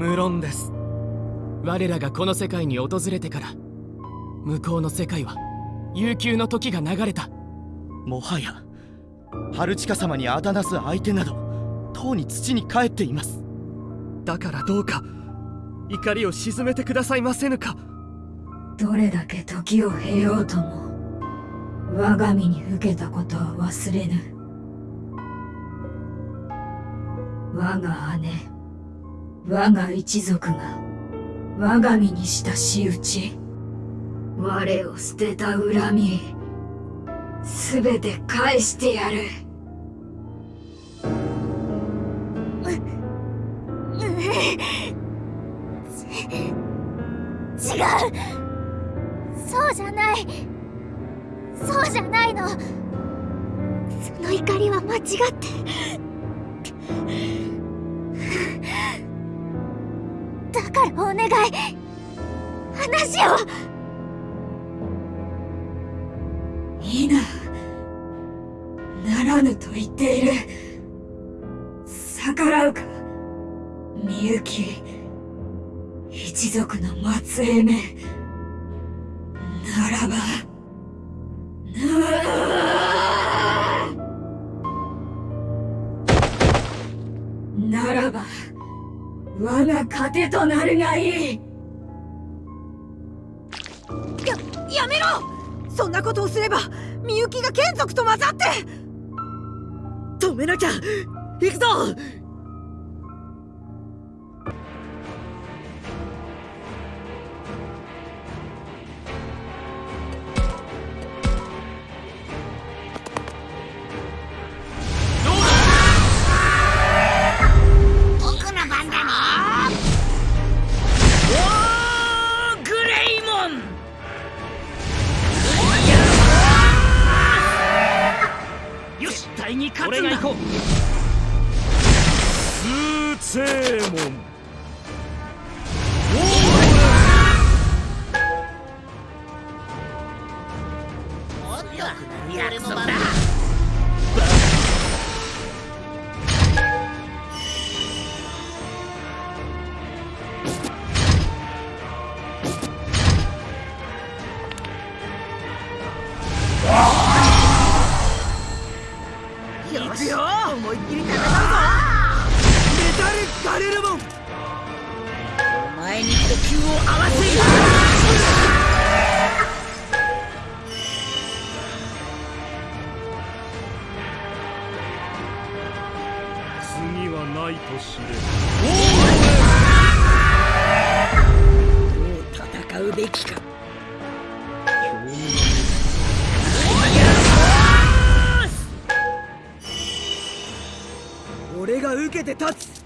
無論です。我らがこの世界に訪れてから向こうの世界は悠久の時が流れた。もはや春近様にあだなす相手などとうに土に帰っています。だからどうか怒りを鎮めてくださいませぬか。どれだけ時を経ようとも我が身に受けたことは忘れぬ。我が姉我が一族が我が身にした仕打ち我を捨てた恨みすべて返してやる。違う。そうじゃない。そうじゃないの。その怒りは間違って。からお願い。話をいいなならぬと言っている。逆らうか。みゆき一族の末裔め。ならば。ならば。我が糧となるがいい。ややめろ！そんなことをすればみゆきが眷属と混ざって。止めなきゃ行くぞ！に勝つんだ。こう通正門合わせる次はないと知れ。どう戦うべきか。俺が受けて立つ。